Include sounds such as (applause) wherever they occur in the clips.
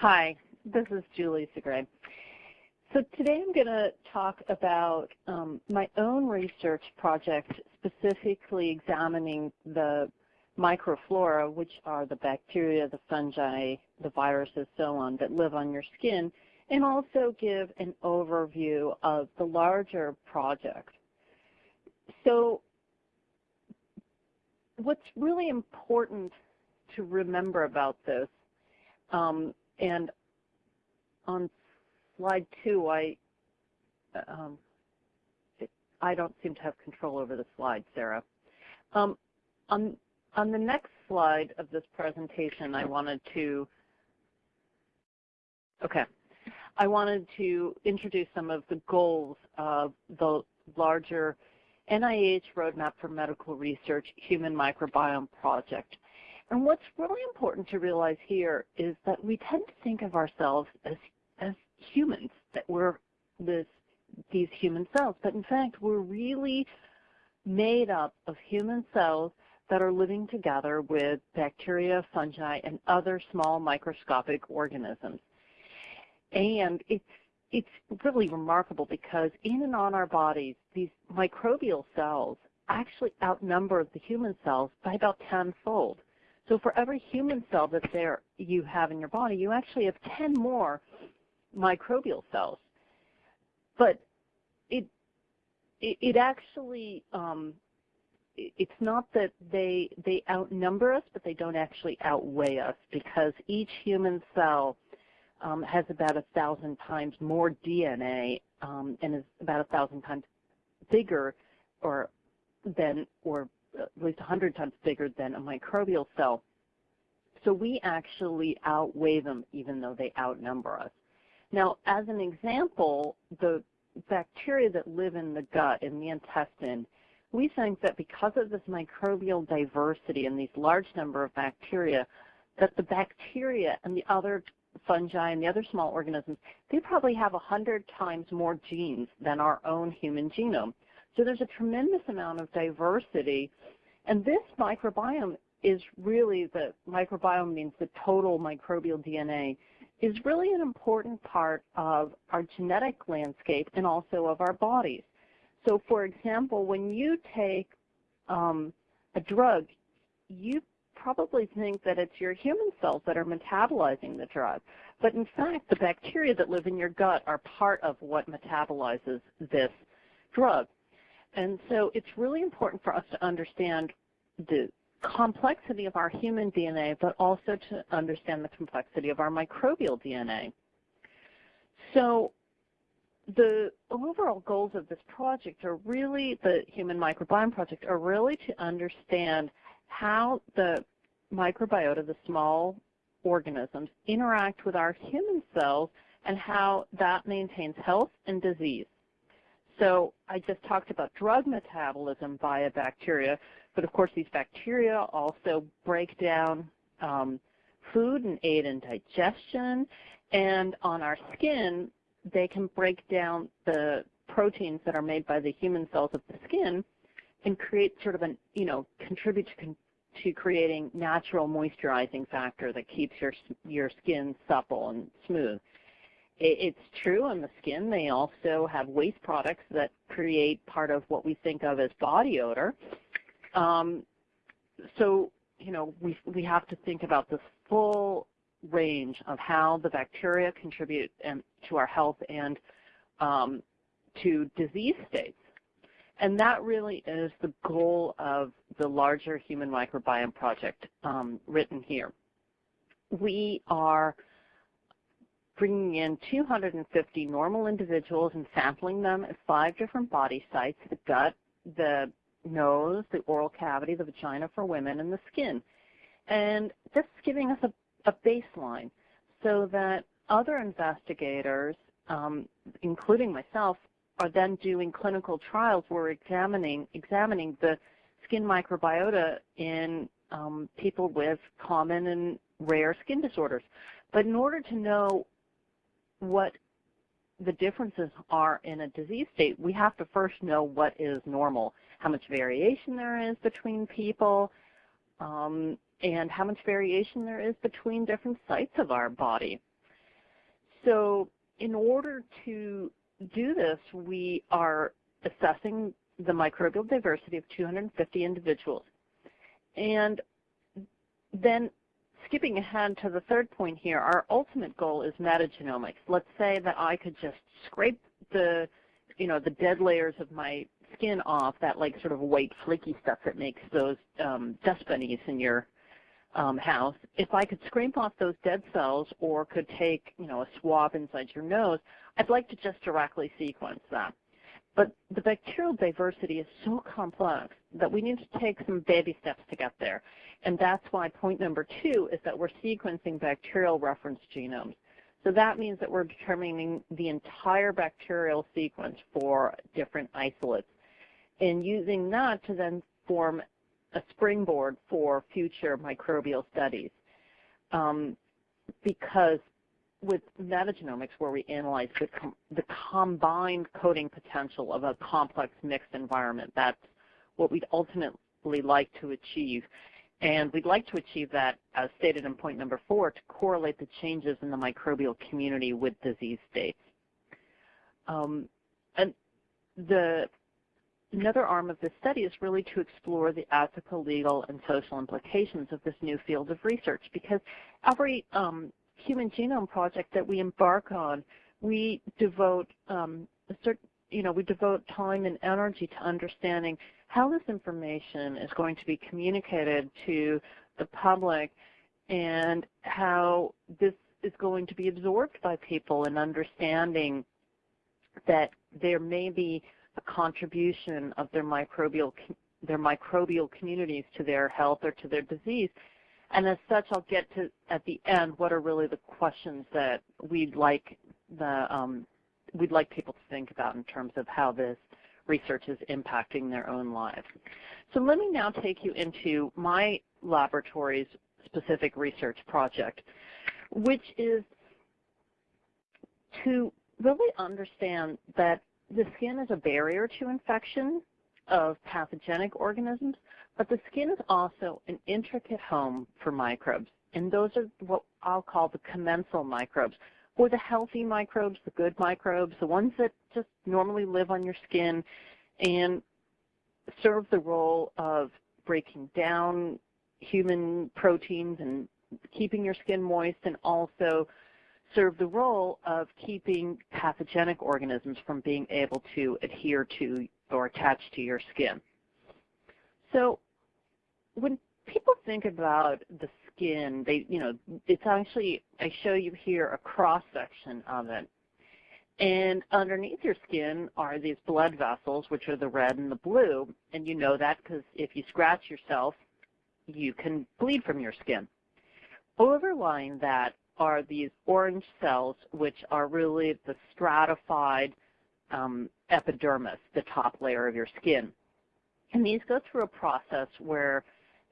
Hi, this is Julie Segre. So today I'm going to talk about um, my own research project specifically examining the microflora, which are the bacteria, the fungi, the viruses, so on, that live on your skin, and also give an overview of the larger project. So what's really important to remember about this, um, and on slide two, I um, I don't seem to have control over the slide, Sarah. Um, on on the next slide of this presentation, I wanted to okay, I wanted to introduce some of the goals of the larger NIH Roadmap for Medical Research Human Microbiome Project. And what's really important to realize here is that we tend to think of ourselves as, as humans, that we're this, these human cells, but in fact we're really made up of human cells that are living together with bacteria, fungi, and other small microscopic organisms. And it's it's really remarkable because in and on our bodies, these microbial cells actually outnumber the human cells by about tenfold. So for every human cell that there you have in your body, you actually have 10 more microbial cells. But it it, it actually um, it, it's not that they they outnumber us, but they don't actually outweigh us because each human cell um, has about a thousand times more DNA um, and is about a thousand times bigger or than or at least 100 times bigger than a microbial cell. So we actually outweigh them even though they outnumber us. Now, as an example, the bacteria that live in the gut, in the intestine, we think that because of this microbial diversity and these large number of bacteria, that the bacteria and the other fungi and the other small organisms, they probably have 100 times more genes than our own human genome. So there's a tremendous amount of diversity. And this microbiome is really, the microbiome means the total microbial DNA, is really an important part of our genetic landscape and also of our bodies. So for example, when you take um, a drug, you probably think that it's your human cells that are metabolizing the drug. But in fact, the bacteria that live in your gut are part of what metabolizes this drug. And so it's really important for us to understand the complexity of our human DNA, but also to understand the complexity of our microbial DNA. So the overall goals of this project are really, the Human Microbiome Project, are really to understand how the microbiota, the small organisms, interact with our human cells and how that maintains health and disease. So I just talked about drug metabolism via bacteria, but of course these bacteria also break down um, food and aid in digestion. And on our skin, they can break down the proteins that are made by the human cells of the skin and create sort of an, you know, contribute to, con to creating natural moisturizing factor that keeps your, your skin supple and smooth. It, it's true on the skin. They also have waste products that create part of what we think of as body odor. Um, so, you know, we, we have to think about the full range of how the bacteria contribute and, to our health and um, to disease states. And that really is the goal of the larger Human Microbiome Project um, written here. We are bringing in 250 normal individuals and sampling them at five different body sites, the gut, the nose, the oral cavity, the vagina for women, and the skin. And this is giving us a, a baseline so that other investigators, um, including myself, are then doing clinical trials where we're examining, examining the skin microbiota in um, people with common and rare skin disorders. But in order to know what the differences are in a disease state, we have to first know what is normal, how much variation there is between people, um, and how much variation there is between different sites of our body. So in order to do this, we are assessing the microbial diversity of 250 individuals. And then skipping ahead to the third point here, our ultimate goal is metagenomics. Let's say that I could just scrape the, you know, the dead layers of my skin off, that like sort of white flaky stuff that makes those um, dust bunnies in your um, house. If I could scrape off those dead cells or could take, you know, a swab inside your nose, I'd like to just directly sequence that. But the bacterial diversity is so complex that we need to take some baby steps to get there. And that's why point number two is that we're sequencing bacterial reference genomes. So that means that we're determining the entire bacterial sequence for different isolates and using that to then form a springboard for future microbial studies. Um, because with metagenomics, where we analyze the, com the combined coding potential of a complex mixed environment, that's what we'd ultimately like to achieve. And we'd like to achieve that, as stated in point number four, to correlate the changes in the microbial community with disease states. Um, and the another arm of this study is really to explore the ethical, legal, and social implications of this new field of research because every um, human genome project that we embark on, we devote um, a certain, you know, we devote time and energy to understanding how this information is going to be communicated to the public and how this is going to be absorbed by people and understanding that there may be a contribution of their microbial their microbial communities to their health or to their disease. And as such, I'll get to at the end what are really the questions that we'd like the um, we'd like people to think about in terms of how this research is impacting their own lives. So let me now take you into my laboratory's specific research project, which is to really understand that the skin is a barrier to infection of pathogenic organisms, but the skin is also an intricate home for microbes. And those are what I'll call the commensal microbes, or the healthy microbes, the good microbes, the ones that just normally live on your skin and serve the role of breaking down human proteins and keeping your skin moist and also serve the role of keeping pathogenic organisms from being able to adhere to or attach to your skin. So when people think about the skin, they, you know, it's actually, I show you here a cross section of it. And underneath your skin are these blood vessels, which are the red and the blue. And you know that because if you scratch yourself, you can bleed from your skin. Overlying that are these orange cells, which are really the stratified um, epidermis, the top layer of your skin. And these go through a process where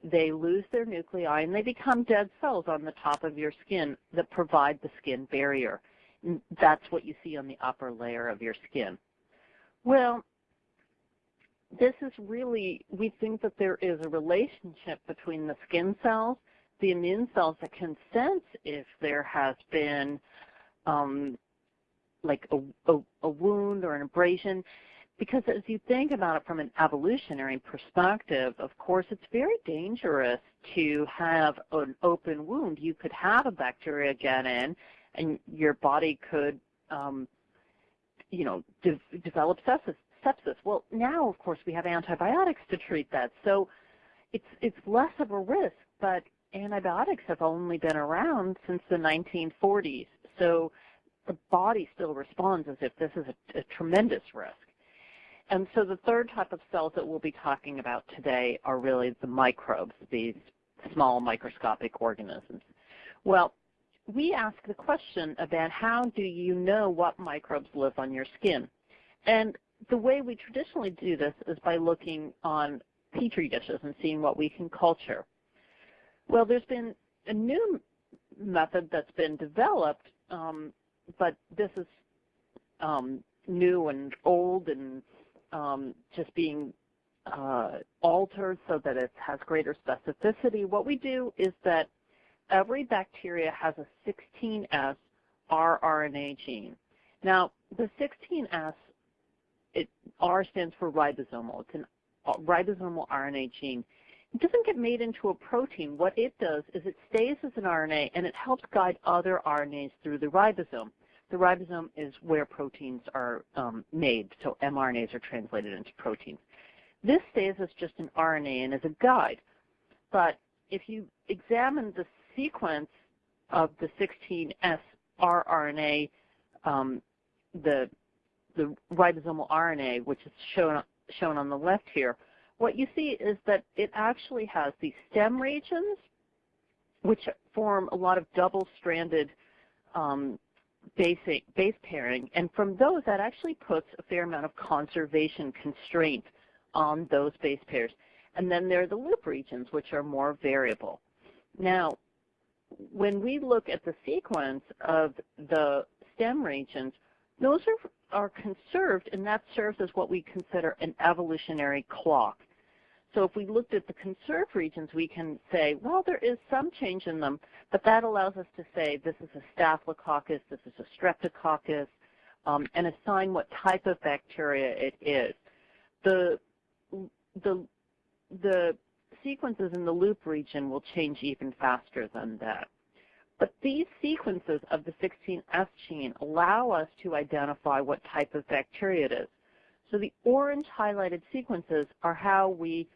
they lose their nuclei and they become dead cells on the top of your skin that provide the skin barrier. That's what you see on the upper layer of your skin. Well, this is really, we think that there is a relationship between the skin cells the immune cells that can sense if there has been um, like a, a, a wound or an abrasion. Because as you think about it from an evolutionary perspective, of course, it's very dangerous to have an open wound. You could have a bacteria get in, and your body could, um, you know, de develop sepsis, sepsis. Well, now, of course, we have antibiotics to treat that, so it's it's less of a risk. But antibiotics have only been around since the 1940s. So the body still responds as if this is a, a tremendous risk. And so the third type of cells that we'll be talking about today are really the microbes, these small microscopic organisms. Well, we ask the question about how do you know what microbes live on your skin? And the way we traditionally do this is by looking on petri dishes and seeing what we can culture. Well, there's been a new method that's been developed, um, but this is um, new and old and um, just being uh, altered so that it has greater specificity. What we do is that every bacteria has a 16S rRNA gene. Now, the 16S, it, R stands for ribosomal. It's a ribosomal RNA gene. It doesn't get made into a protein. What it does is it stays as an RNA and it helps guide other RNAs through the ribosome. The ribosome is where proteins are um, made, so mRNAs are translated into proteins. This stays as just an RNA and as a guide. But if you examine the sequence of the 16S rRNA, um, the, the ribosomal RNA, which is shown, shown on the left here, what you see is that it actually has these stem regions, which form a lot of double-stranded um, basic base pairing, and from those that actually puts a fair amount of conservation constraint on those base pairs. And then there are the loop regions, which are more variable. Now, when we look at the sequence of the stem regions, those are, are conserved, and that serves as what we consider an evolutionary clock. So if we looked at the conserved regions, we can say, well, there is some change in them, but that allows us to say this is a staphylococcus, this is a streptococcus, um, and assign what type of bacteria it is. The, the, the sequences in the loop region will change even faster than that. But these sequences of the 16S gene allow us to identify what type of bacteria it is. So the orange highlighted sequences are how we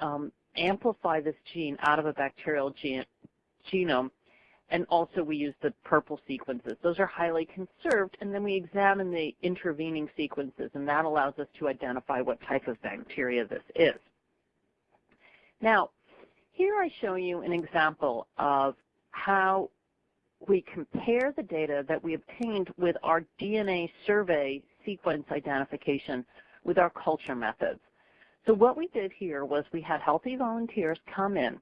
um, amplify this gene out of a bacterial genome, and also we use the purple sequences. Those are highly conserved, and then we examine the intervening sequences, and that allows us to identify what type of bacteria this is. Now, here I show you an example of how we compare the data that we obtained with our DNA survey sequence identification with our culture methods. So what we did here was we had healthy volunteers come in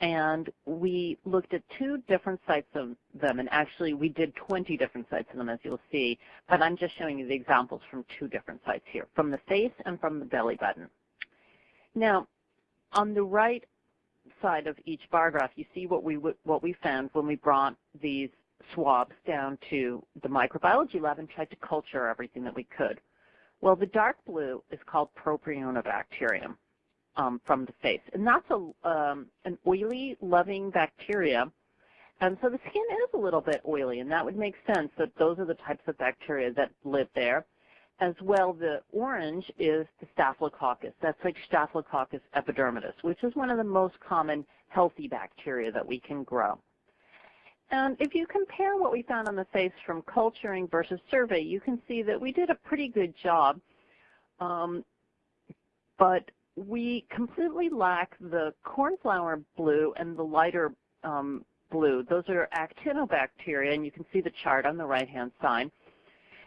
and we looked at two different sites of them, and actually we did 20 different sites of them, as you'll see, but I'm just showing you the examples from two different sites here, from the face and from the belly button. Now, on the right side of each bar graph, you see what we, what we found when we brought these swabs down to the microbiology lab and tried to culture everything that we could. Well, the dark blue is called Propionibacterium um, from the face, and that's a, um, an oily, loving bacteria. And so the skin is a little bit oily, and that would make sense that those are the types of bacteria that live there. As well, the orange is the Staphylococcus. That's like Staphylococcus epidermidis, which is one of the most common healthy bacteria that we can grow. And if you compare what we found on the face from culturing versus survey, you can see that we did a pretty good job, um, but we completely lack the cornflower blue and the lighter um, blue. Those are actinobacteria, and you can see the chart on the right-hand side.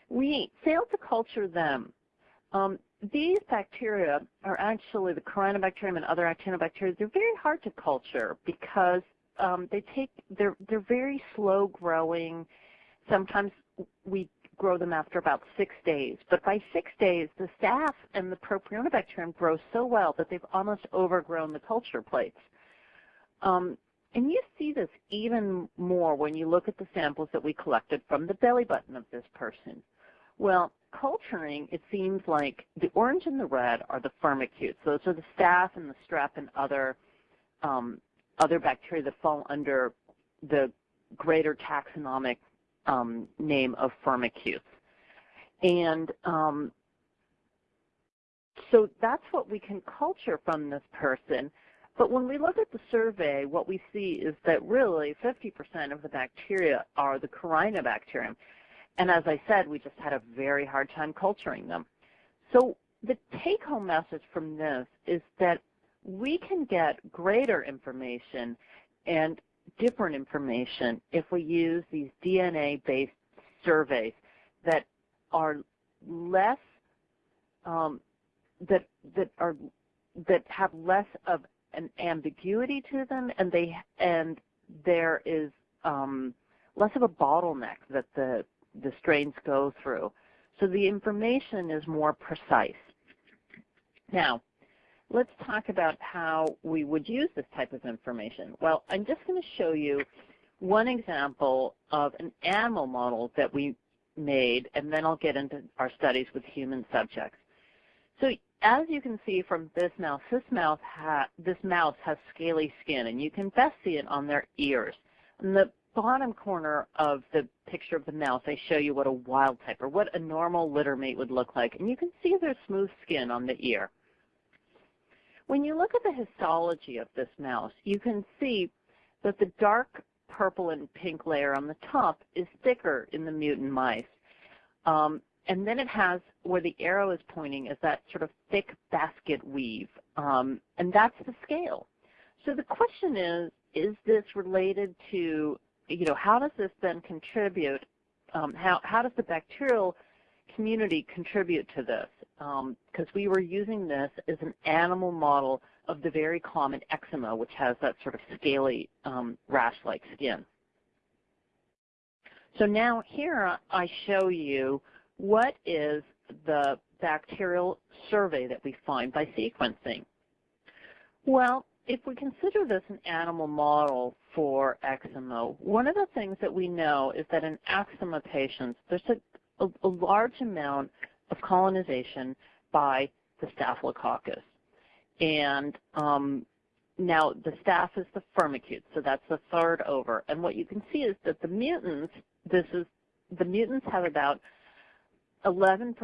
We failed to culture them. Um, these bacteria are actually the Corynebacterium and other actinobacteria. They're very hard to culture because um, they take they're they're very slow growing. Sometimes we grow them after about six days, but by six days, the staph and the propionibacterium grow so well that they've almost overgrown the culture plates. Um, and you see this even more when you look at the samples that we collected from the belly button of this person. Well, culturing, it seems like the orange and the red are the firmicutes. Those are the staph and the strep and other um, other bacteria that fall under the greater taxonomic um, name of firmicutes. And um, so that's what we can culture from this person. But when we look at the survey, what we see is that really 50% of the bacteria are the Corynebacterium. And as I said, we just had a very hard time culturing them. So the take-home message from this is that we can get greater information and different information if we use these DNA-based surveys that are less um, that that are that have less of an ambiguity to them, and they and there is um, less of a bottleneck that the the strains go through. So the information is more precise. Now, let's talk about how we would use this type of information. Well, I'm just going to show you one example of an animal model that we made, and then I'll get into our studies with human subjects. So as you can see from this mouse, this mouse, this mouse has scaly skin, and you can best see it on their ears. In the bottom corner of the picture of the mouse, I show you what a wild type or what a normal litter mate would look like, and you can see their smooth skin on the ear. When you look at the histology of this mouse, you can see that the dark purple and pink layer on the top is thicker in the mutant mice. Um, and then it has, where the arrow is pointing, is that sort of thick basket weave. Um, and that's the scale. So the question is, is this related to, you know, how does this then contribute, um, how, how does the bacterial community contribute to this? Because um, we were using this as an animal model of the very common eczema, which has that sort of scaly um, rash-like skin. So now here I show you what is the bacterial survey that we find by sequencing. Well, if we consider this an animal model for eczema, one of the things that we know is that in eczema patients, there's a, a, a large amount of colonization by the Staphylococcus. And um, now the staph is the firmicutes, so that's the third over. And what you can see is that the mutants, this is the mutants have about 11%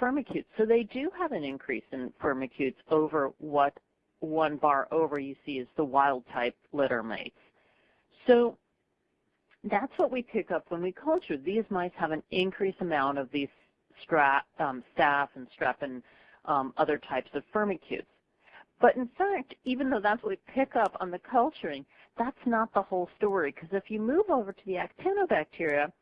firmicutes. So they do have an increase in firmicutes over what one bar over you see is the wild type litter mates. So that's what we pick up when we culture. These mice have an increased amount of these strap, um, staph and strep and um, other types of firmicutes. But in fact, even though that's what we pick up on the culturing, that's not the whole story. Because if you move over to the actinobacteria,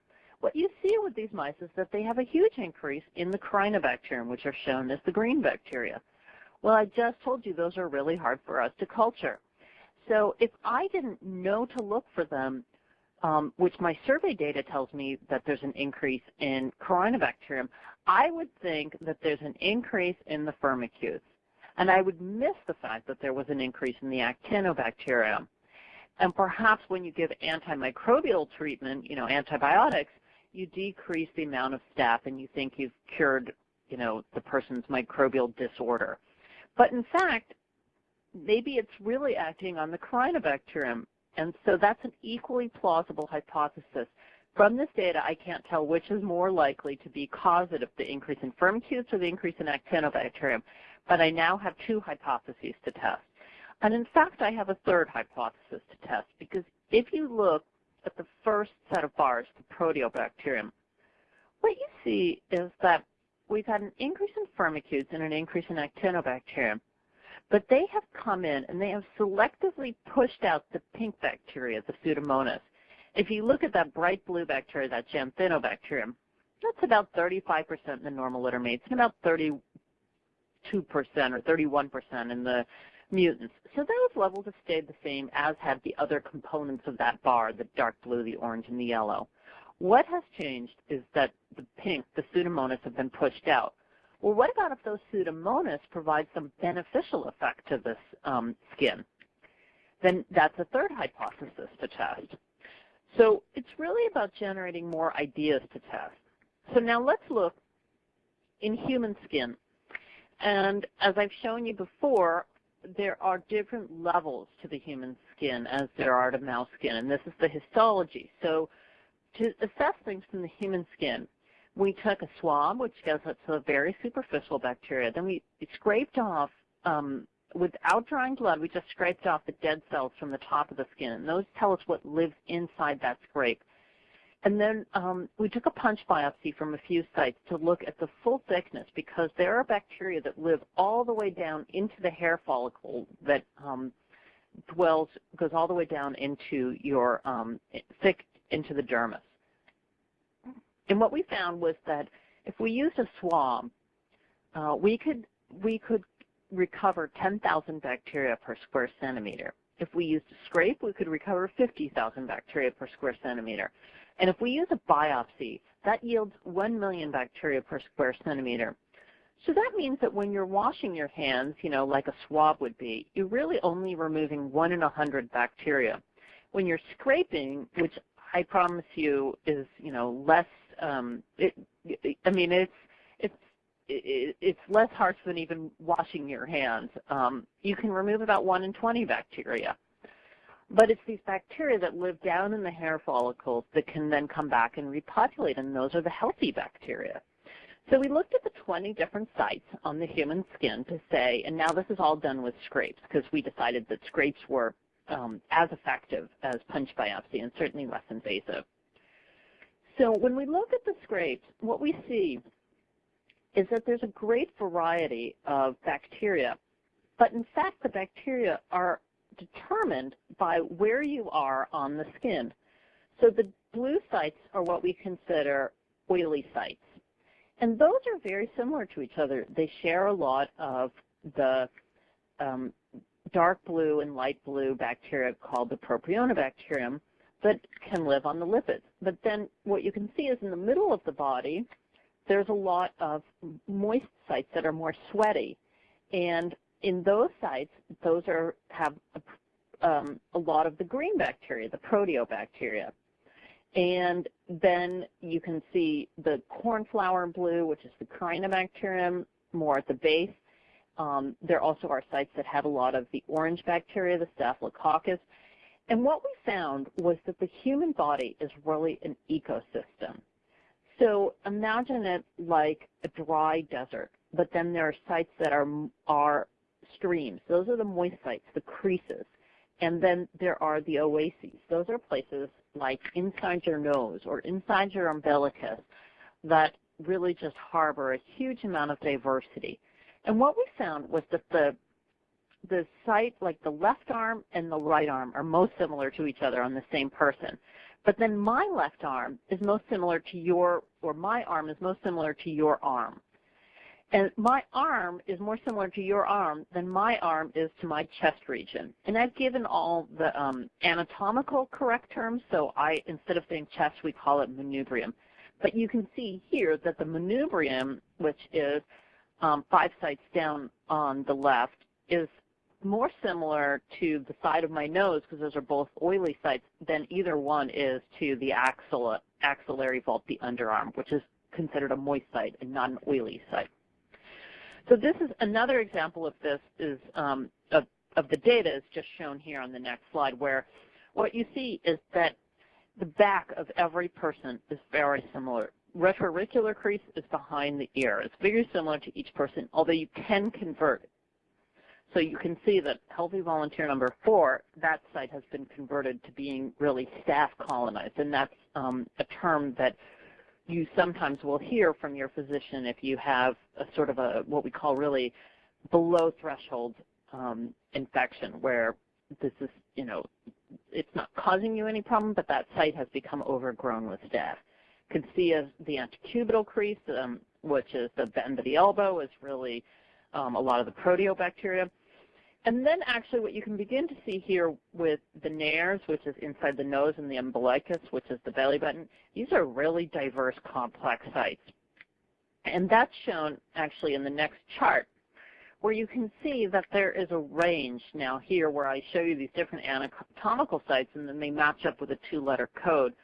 what you see with these mice is that they have a huge increase in the Corynebacterium, which are shown as the green bacteria. Well, I just told you those are really hard for us to culture. So if I didn't know to look for them, um, which my survey data tells me that there's an increase in Corynebacterium, I would think that there's an increase in the firmicutes. And I would miss the fact that there was an increase in the actinobacterium. And perhaps when you give antimicrobial treatment, you know, antibiotics, you decrease the amount of staph and you think you've cured, you know, the person's microbial disorder. But in fact, maybe it's really acting on the Corynebacterium. And so that's an equally plausible hypothesis. From this data, I can't tell which is more likely to be causative, the increase in firmicutes or the increase in actinobacterium. But I now have two hypotheses to test. And in fact, I have a third hypothesis to test because if you look at the first set of bars, the proteobacterium, what you see is that we've had an increase in firmicutes and an increase in actinobacterium, but they have come in and they have selectively pushed out the pink bacteria, the Pseudomonas. If you look at that bright blue bacteria, that Xanthinobacterium, that's about 35% in the normal litter mates and about 30, 2% or 31% in the mutants. So those levels have stayed the same as have the other components of that bar, the dark blue, the orange, and the yellow. What has changed is that the pink, the Pseudomonas, have been pushed out. Well, what about if those Pseudomonas provide some beneficial effect to this um, skin? Then that's a third hypothesis to test. So it's really about generating more ideas to test. So now let's look in human skin. And as I've shown you before, there are different levels to the human skin as there are to mouse skin, and this is the histology. So to assess things from the human skin, we took a swab, which goes up to a very superficial bacteria. Then we scraped off, um, without drawing blood, we just scraped off the dead cells from the top of the skin, and those tell us what lives inside that scrape. And then um, we took a punch biopsy from a few sites to look at the full thickness because there are bacteria that live all the way down into the hair follicle that um, dwells, goes all the way down into your um, thick, into the dermis. And what we found was that if we used a swab, uh, we could we could recover 10,000 bacteria per square centimeter. If we used a scrape, we could recover 50,000 bacteria per square centimeter. And if we use a biopsy, that yields 1 million bacteria per square centimeter. So that means that when you're washing your hands, you know, like a swab would be, you're really only removing 1 in a 100 bacteria. When you're scraping, which I promise you is, you know, less, um, it, I mean, it's, it's, it's less harsh than even washing your hands. Um, you can remove about 1 in 20 bacteria. But it's these bacteria that live down in the hair follicles that can then come back and repopulate, and those are the healthy bacteria. So we looked at the 20 different sites on the human skin to say, and now this is all done with scrapes because we decided that scrapes were um, as effective as punch biopsy and certainly less invasive. So when we look at the scrapes, what we see is that there's a great variety of bacteria, but in fact the bacteria are determined by where you are on the skin. So the blue sites are what we consider oily sites. And those are very similar to each other. They share a lot of the um, dark blue and light blue bacteria called the propionibacterium that can live on the lipids. But then what you can see is in the middle of the body, there's a lot of moist sites that are more sweaty. And in those sites, those are have a, um, a lot of the green bacteria, the proteobacteria. And then you can see the cornflower blue, which is the Corynebacterium, more at the base. Um, there also are sites that have a lot of the orange bacteria, the Staphylococcus. And what we found was that the human body is really an ecosystem. So imagine it like a dry desert, but then there are sites that are, are streams. Those are the moist sites, the creases. And then there are the oases. Those are places like inside your nose or inside your umbilicus that really just harbor a huge amount of diversity. And what we found was that the the site, like the left arm and the right arm, are most similar to each other on the same person. But then my left arm is most similar to your, or my arm is most similar to your arm. And my arm is more similar to your arm than my arm is to my chest region. And I've given all the um, anatomical correct terms, so I instead of saying chest, we call it manubrium. But you can see here that the manubrium, which is um, five sites down on the left, is more similar to the side of my nose, because those are both oily sites, than either one is to the axillary vault, the underarm, which is considered a moist site and not an oily site. So this is another example of this is um, of, of the data is just shown here on the next slide where what you see is that the back of every person is very similar. Retroauricular crease is behind the ear. It's very similar to each person, although you can convert. So you can see that healthy volunteer number four, that site has been converted to being really staph colonized, and that's um, a term that you sometimes will hear from your physician if you have a sort of a what we call really below threshold um, infection where this is, you know, it's not causing you any problem, but that site has become overgrown with. You can see the antecubital crease, um, which is the bend of the elbow, is really um, a lot of the proteobacteria. And then actually what you can begin to see here with the nares, which is inside the nose, and the umbilicus, which is the belly button, these are really diverse, complex sites. And that's shown actually in the next chart, where you can see that there is a range now here where I show you these different anatomical sites, and then they match up with a two-letter code.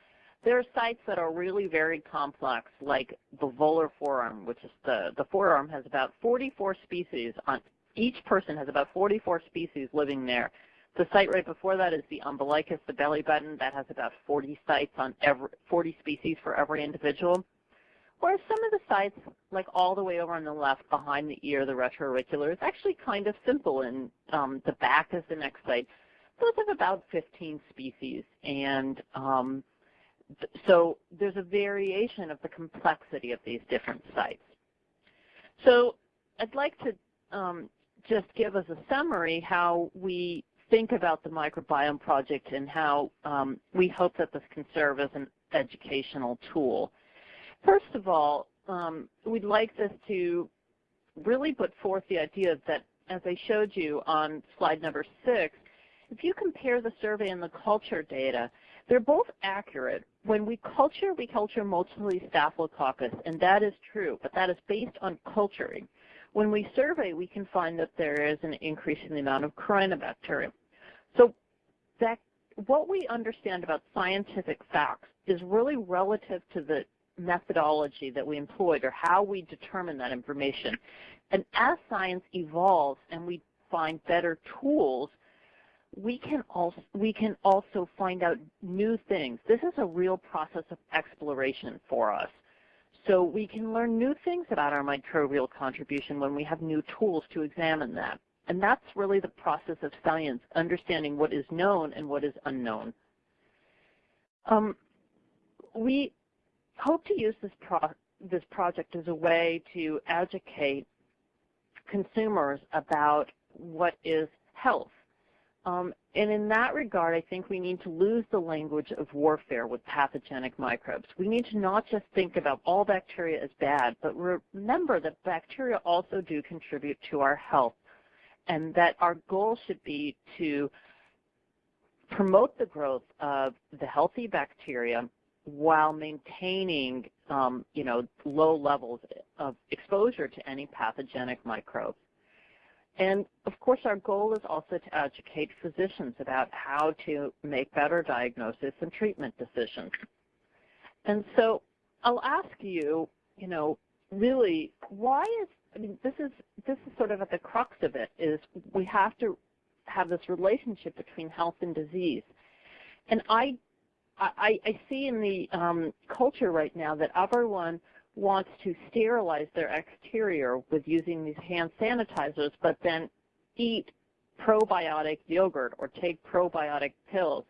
There are sites that are really very complex, like the volar forearm, which is the, the forearm has about 44 species on each person has about 44 species living there. The site right before that is the umbilicus, the belly button. That has about 40 sites on every 40 species for every individual. Whereas some of the sites, like all the way over on the left behind the ear, the retroauricular, is actually kind of simple. And um, the back is the next site. Those have about 15 species. And um, so there's a variation of the complexity of these different sites. So I'd like to um, just give us a summary how we think about the microbiome project and how um, we hope that this can serve as an educational tool. First of all, um, we'd like this to really put forth the idea that, as I showed you on slide number six, if you compare the survey and the culture data, they're both accurate. When we culture, we culture mostly Staphylococcus, and that is true, but that is based on culturing. When we survey, we can find that there is an increase in the amount of Corynebacterium. So that what we understand about scientific facts is really relative to the methodology that we employed or how we determine that information. And as science evolves and we find better tools, we can also we can also find out new things. This is a real process of exploration for us. So we can learn new things about our microbial contribution when we have new tools to examine that. And that's really the process of science, understanding what is known and what is unknown. Um, we hope to use this, pro this project as a way to educate consumers about what is health. Um, and in that regard, I think we need to lose the language of warfare with pathogenic microbes. We need to not just think about all bacteria as bad, but remember that bacteria also do contribute to our health and that our goal should be to promote the growth of the healthy bacteria while maintaining um, you know, low levels of exposure to any pathogenic microbes. And of course, our goal is also to educate physicians about how to make better diagnosis and treatment decisions. And so I'll ask you, you know, really, why is, I mean, this is, this is sort of at the crux of it, is we have to have this relationship between health and disease. And I, I, I see in the um, culture right now that everyone wants to sterilize their exterior with using these hand sanitizers, but then eat probiotic yogurt or take probiotic pills.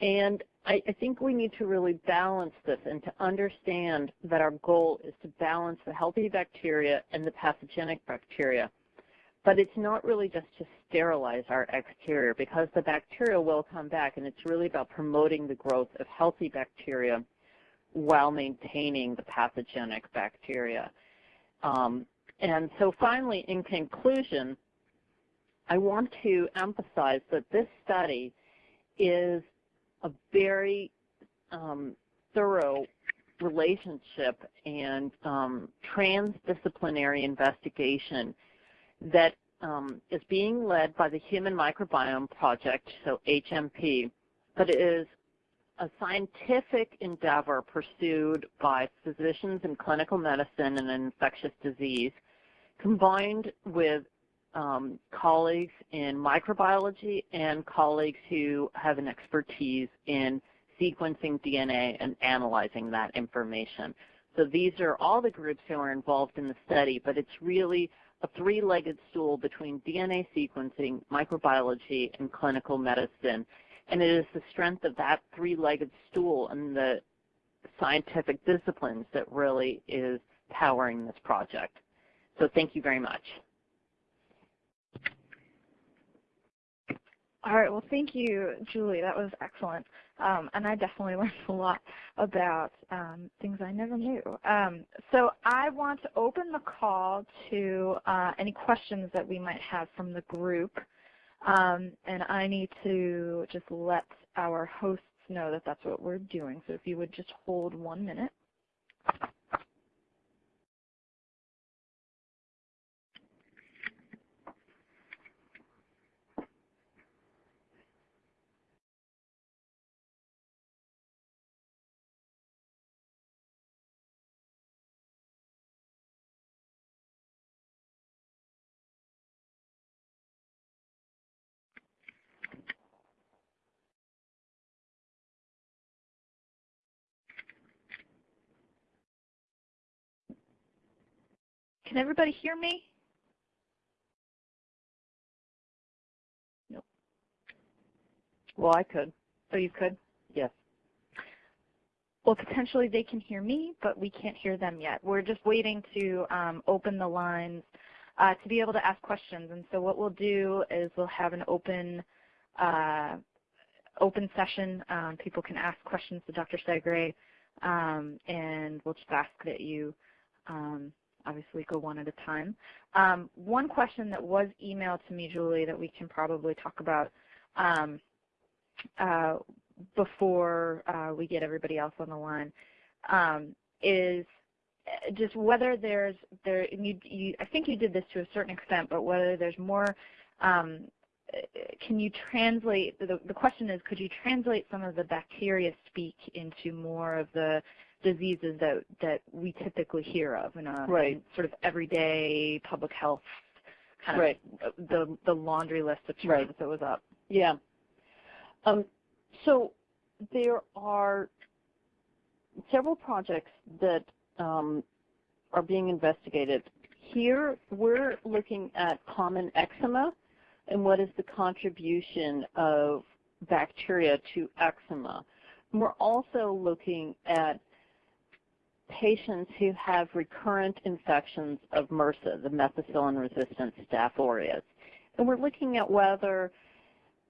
And I, I, think we need to really balance this and to understand that our goal is to balance the healthy bacteria and the pathogenic bacteria. But it's not really just to sterilize our exterior because the bacteria will come back and it's really about promoting the growth of healthy bacteria while maintaining the pathogenic bacteria. Um, and so finally, in conclusion, I want to emphasize that this study is a very um, thorough relationship and um, transdisciplinary investigation that um, is being led by the Human Microbiome Project, so HMP, but it is a scientific endeavor pursued by physicians in clinical medicine and infectious disease, combined with um, colleagues in microbiology and colleagues who have an expertise in sequencing DNA and analyzing that information. So these are all the groups who are involved in the study, but it's really a three-legged stool between DNA sequencing, microbiology, and clinical medicine. And it is the strength of that three-legged stool and the scientific disciplines that really is powering this project. So thank you very much. All right, well, thank you, Julie. That was excellent. Um, and I definitely (laughs) learned a lot about um, things I never knew. Um, so I want to open the call to uh, any questions that we might have from the group. Um, and I need to just let our hosts know that that's what we're doing. So if you would just hold one minute. Can everybody hear me? Nope. Well, I could. Oh, you could? Yes. Well, potentially they can hear me, but we can't hear them yet. We're just waiting to um, open the lines uh, to be able to ask questions. And so what we'll do is we'll have an open uh, open session. Um, people can ask questions to Dr. Segre, um, and we'll just ask that you um, obviously go one at a time. Um, one question that was emailed to me, Julie, that we can probably talk about um, uh, before uh, we get everybody else on the line um, is uh, just whether there's there you, you, I think you did this to a certain extent, but whether there's more um, can you translate, the, the question is, could you translate some of the bacteria speak into more of the diseases that, that we typically hear of in a right. in sort of everyday public health kind right. of the, the laundry list of terms right. that was up? Yeah. Um, so there are several projects that um, are being investigated. Here we're looking at common eczema and what is the contribution of bacteria to eczema. We're also looking at patients who have recurrent infections of MRSA, the methicillin-resistant Staph aureus. And we're looking at whether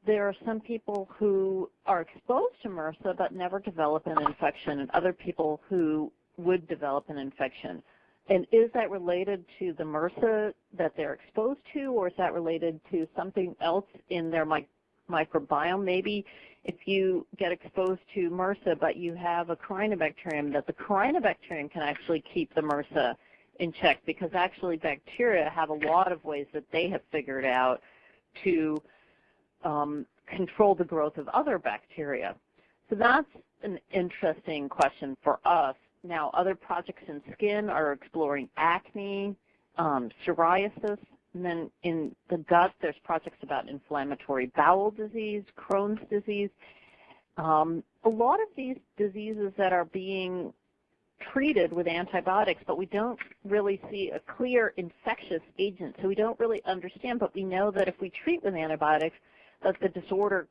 there are some people who are exposed to MRSA but never develop an infection and other people who would develop an infection. And is that related to the MRSA that they're exposed to, or is that related to something else in their microbiome? Maybe if you get exposed to MRSA but you have a corynebacterium, that the corynebacterium can actually keep the MRSA in check because actually bacteria have a lot of ways that they have figured out to um, control the growth of other bacteria. So that's an interesting question for us now, other projects in skin are exploring acne, um, psoriasis, and then in the gut, there's projects about inflammatory bowel disease, Crohn's disease. Um, a lot of these diseases that are being treated with antibiotics, but we don't really see a clear infectious agent. So we don't really understand, but we know that if we treat with antibiotics, that the disorder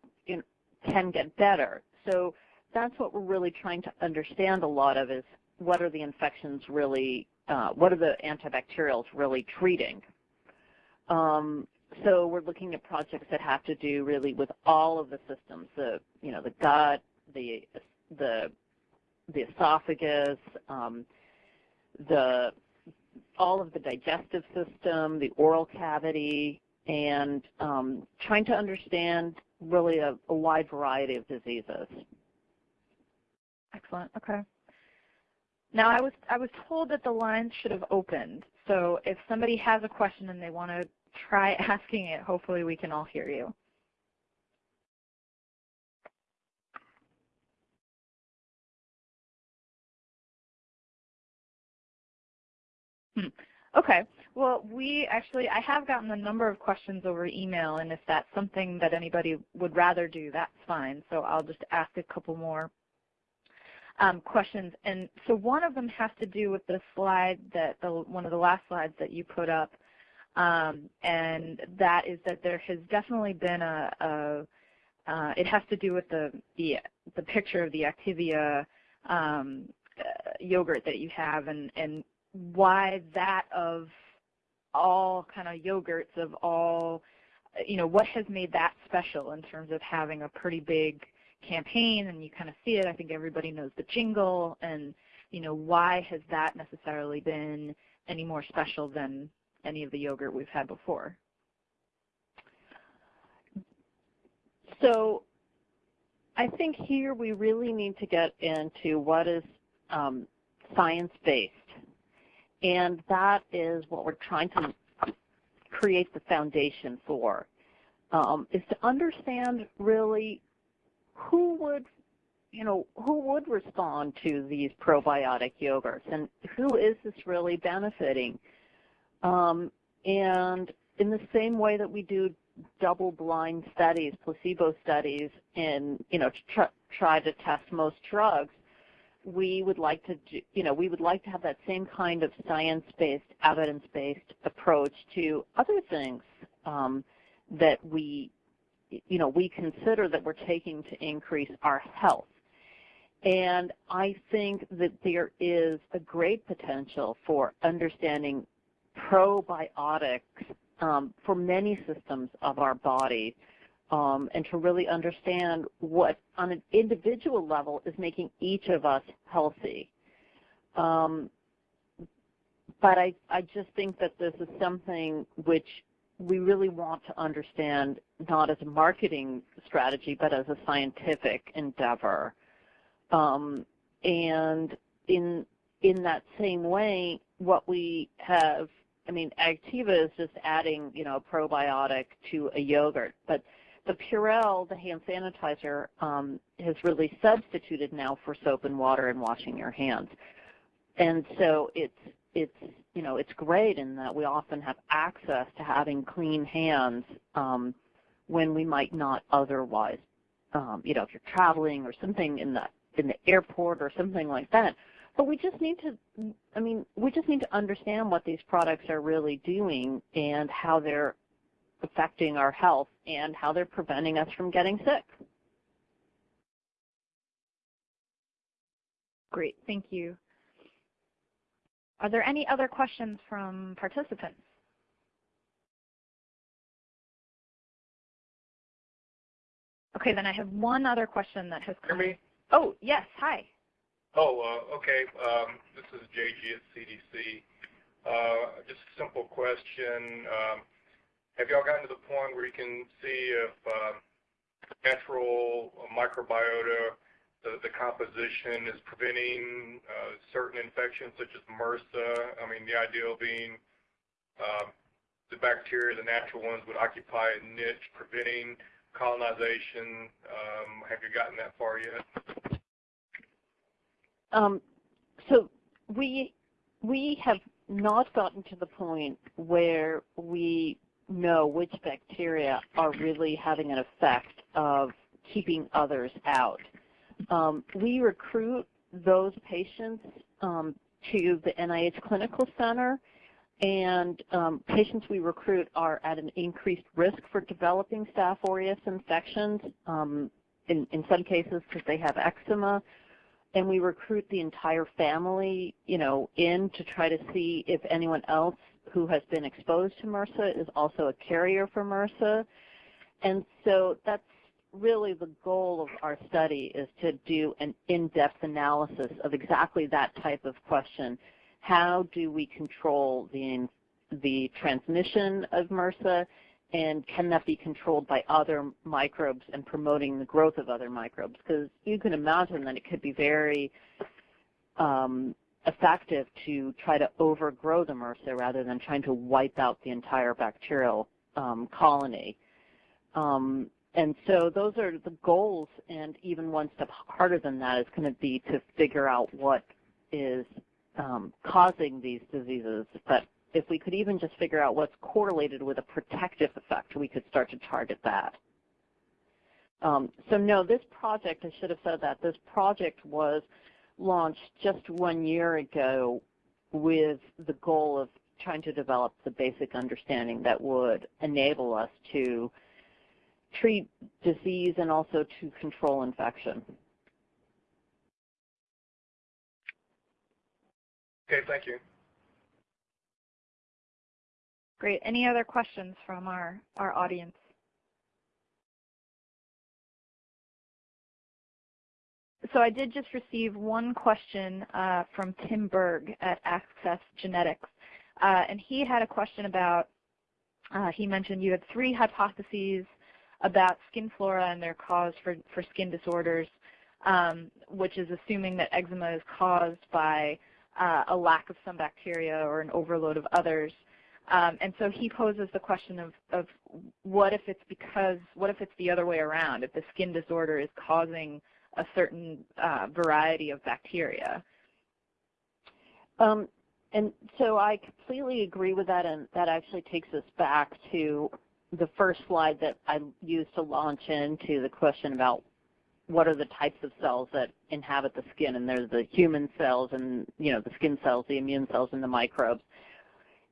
can get better. So that's what we're really trying to understand a lot of is what are the infections really, uh, what are the antibacterials really treating. Um, so we're looking at projects that have to do really with all of the systems, the, you know, the gut, the, the, the esophagus, um, the, all of the digestive system, the oral cavity, and um, trying to understand really a, a wide variety of diseases. Excellent. Okay. Now, I was I was told that the lines should have opened. So if somebody has a question and they want to try (laughs) asking it, hopefully we can all hear you. Hmm. Okay. Well, we actually, I have gotten a number of questions over email, and if that's something that anybody would rather do, that's fine. So I'll just ask a couple more um, questions. And so one of them has to do with the slide that the, one of the last slides that you put up, um, and that is that there has definitely been a, a uh, it has to do with the the, the picture of the Activia um, uh, yogurt that you have, and and why that of all kind of yogurts of all, you know, what has made that special in terms of having a pretty big campaign and you kind of see it. I think everybody knows the jingle and you know why has that necessarily been any more special than any of the yogurt we've had before? So I think here we really need to get into what is um, science-based. And that is what we're trying to create the foundation for, um, is to understand really who would you know, who would respond to these probiotic yogurts and who is this really benefiting? Um, and in the same way that we do double-blind studies, placebo studies, and you know, tr try to test most drugs, we would like to, you know, we would like to have that same kind of science-based, evidence-based approach to other things um, that we you know, we consider that we're taking to increase our health. And I think that there is a great potential for understanding probiotics um, for many systems of our body um, and to really understand what, on an individual level, is making each of us healthy. Um, but I, I just think that this is something which we really want to understand not as a marketing strategy, but as a scientific endeavor. Um, and in in that same way, what we have I mean, Activia is just adding, you know, a probiotic to a yogurt, but the Purell, the hand sanitizer, um, has really substituted now for soap and water and washing your hands. And so it's it's you know it's great in that we often have access to having clean hands um, when we might not otherwise. Um, you know, if you're traveling or something in the in the airport or something like that. But we just need to, I mean, we just need to understand what these products are really doing and how they're affecting our health and how they're preventing us from getting sick. Great, thank you. Are there any other questions from participants? Okay, then I have one other question that has come. Hear me? Oh, yes, hi. Oh, uh, okay. Um, this is JG at CDC. Uh, just a simple question. Um, have y'all gotten to the point where you can see if uh, natural microbiota, the, the composition is preventing uh, certain infections such as MRSA? I mean, the ideal being uh, the bacteria, the natural ones, would occupy a niche preventing colonization. Um, have you gotten that far yet? Um, so we we have not gotten to the point where we know which bacteria are really having an effect of keeping others out. Um, we recruit those patients um, to the NIH Clinical Center and um, patients we recruit are at an increased risk for developing Staph aureus infections, um, in, in some cases because they have eczema. And we recruit the entire family, you know, in to try to see if anyone else who has been exposed to MRSA is also a carrier for MRSA. And so that's really the goal of our study is to do an in-depth analysis of exactly that type of question how do we control the, the transmission of MRSA, and can that be controlled by other microbes and promoting the growth of other microbes? Because you can imagine that it could be very um, effective to try to overgrow the MRSA rather than trying to wipe out the entire bacterial um, colony. Um, and so those are the goals, and even one step harder than that is going to be to figure out what is um, causing these diseases, but if we could even just figure out what's correlated with a protective effect, we could start to target that. Um, so no, this project, I should have said that, this project was launched just one year ago with the goal of trying to develop the basic understanding that would enable us to treat disease and also to control infection. Okay, thank you. Great. Any other questions from our, our audience? So I did just receive one question uh, from Tim Berg at Access Genetics. Uh, and he had a question about, uh, he mentioned you had three hypotheses about skin flora and their cause for, for skin disorders, um, which is assuming that eczema is caused by uh, a lack of some bacteria or an overload of others. Um, and so he poses the question of, of what if it's because, what if it's the other way around, if the skin disorder is causing a certain uh, variety of bacteria? Um, and so I completely agree with that, and that actually takes us back to the first slide that I used to launch into the question about what are the types of cells that inhabit the skin, and there's the human cells and you know the skin cells, the immune cells, and the microbes,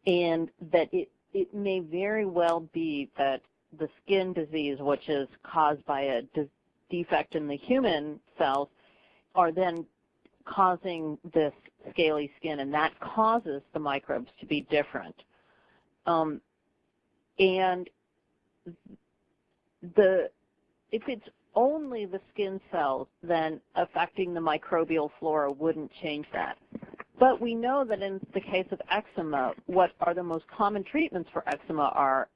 and that it it may very well be that the skin disease, which is caused by a de defect in the human cells, are then causing this scaly skin, and that causes the microbes to be different. Um, and the if it's only the skin cells, then affecting the microbial flora wouldn't change that. But we know that in the case of eczema, what are the most common treatments for eczema are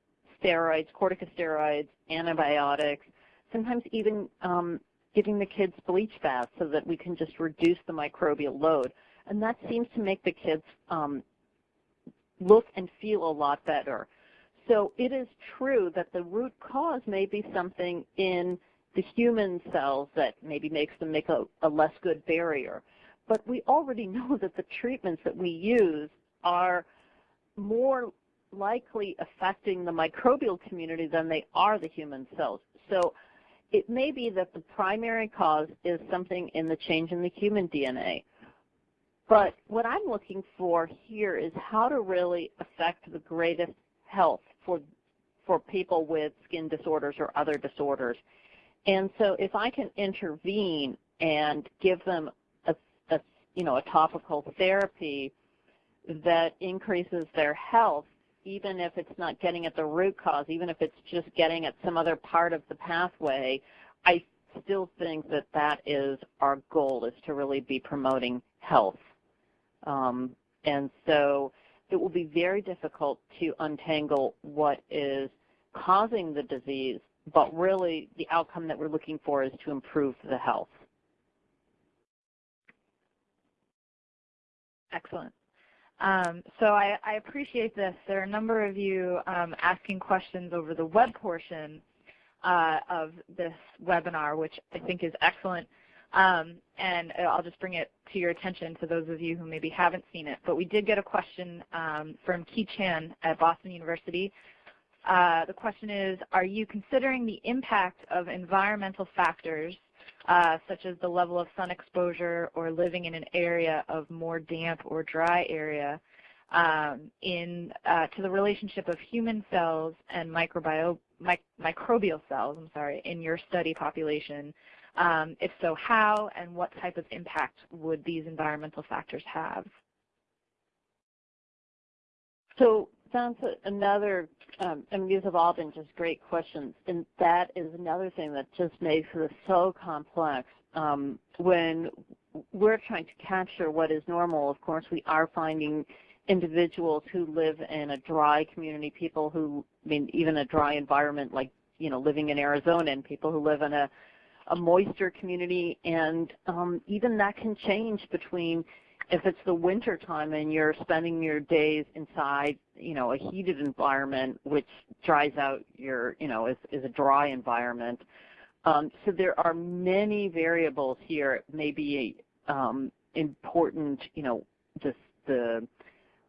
steroids, corticosteroids, antibiotics, sometimes even um, giving the kids bleach baths so that we can just reduce the microbial load. And that seems to make the kids um, look and feel a lot better. So it is true that the root cause may be something in the human cells that maybe makes them make a, a less good barrier. But we already (laughs) know that the treatments that we use are more likely affecting the microbial community than they are the human cells. So it may be that the primary cause is something in the change in the human DNA. But what I'm looking for here is how to really affect the greatest health for, for people with skin disorders or other disorders. And so if I can intervene and give them you know, a topical therapy that increases their health, even if it's not getting at the root cause, even if it's just getting at some other part of the pathway, I still think that that is our goal, is to really be promoting health. Um, and so it will be very difficult to untangle what is causing the disease, but really the outcome that we're looking for is to improve the health. Excellent. Um, so I, I, appreciate this. There are a number of you um, asking questions over the web portion uh, of this webinar, which I think is excellent. Um, and I'll just bring it to your attention to those of you who maybe haven't seen it. But we did get a question um, from Ki Chan at Boston University. Uh, the question is, are you considering the impact of environmental factors uh, such as the level of sun exposure or living in an area of more damp or dry area um, in uh, to the relationship of human cells and microbial cells, I'm sorry, in your study population um, if so, how and what type of impact would these environmental factors have? So that's another, um, I mean, these have all been just great questions, and that is another thing that just makes this so complex. Um, when we're trying to capture what is normal, of course, we are finding individuals who live in a dry community, people who, I mean, even a dry environment like, you know, living in Arizona, and people who live in a a moisture community, and um, even that can change between if it's the winter time and you're spending your days inside, you know, a heated environment, which dries out your, you know, is, is a dry environment. Um, so there are many variables here. It may be um, important, you know, the, the,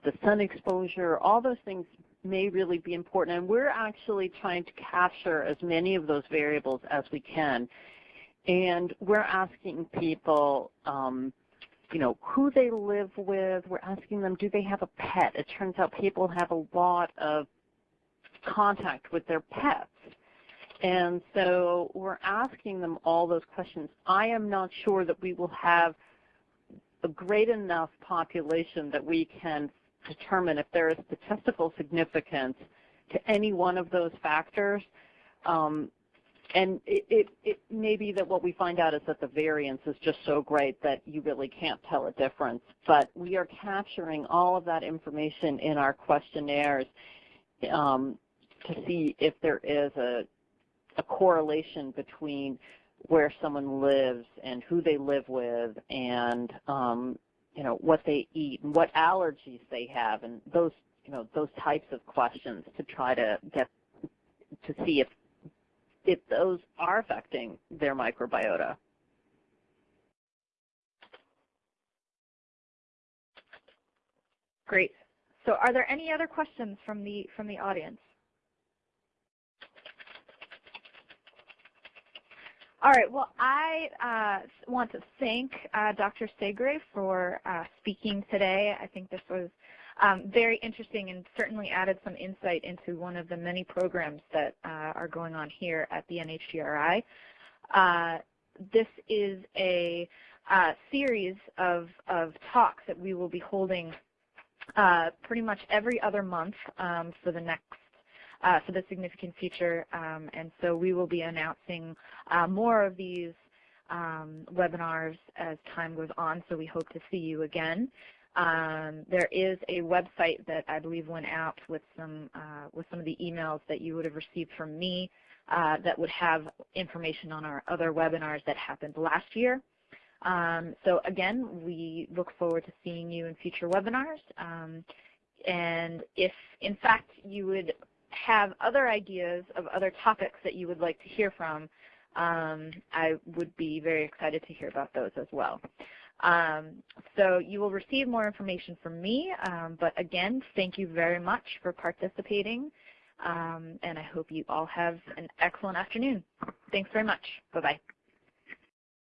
the sun exposure, all those things may really be important. And we're actually trying to capture as many of those variables as we can. And we're asking people, um, you know, who they live with. We're asking them, do they have a pet? It turns out people have a lot of contact with their pets. And so we're asking them all those questions. I am not sure that we will have a great enough population that we can determine if there is statistical significance to any one of those factors. Um, and it, it, it, may be that what we find out is that the variance is just so great that you really can't tell a difference. But we are capturing all of that information in our questionnaires um, to see if there is a, a correlation between where someone lives and who they live with and um, you know what they eat and what allergies they have and those you know those types of questions to try to get to see if if those are affecting their microbiota. Great. So are there any other questions from the, from the audience? All right. Well, I uh, want to thank uh, Dr. Segre for uh, speaking today. I think this was um, very interesting and certainly added some insight into one of the many programs that uh, are going on here at the NHGRI. Uh, this is a uh, series of, of talks that we will be holding uh, pretty much every other month um, for the next uh, for the significant future, um, and so we will be announcing uh, more of these um, webinars as time goes on, so we hope to see you again. Um, there is a website that I believe went out with some uh, with some of the emails that you would have received from me uh, that would have information on our other webinars that happened last year. Um, so again, we look forward to seeing you in future webinars. Um, and if, in fact, you would have other ideas of other topics that you would like to hear from, um, I would be very excited to hear about those as well. Um, so you will receive more information from me, um, but again, thank you very much for participating, um, and I hope you all have an excellent afternoon. Thanks very much. Bye-bye.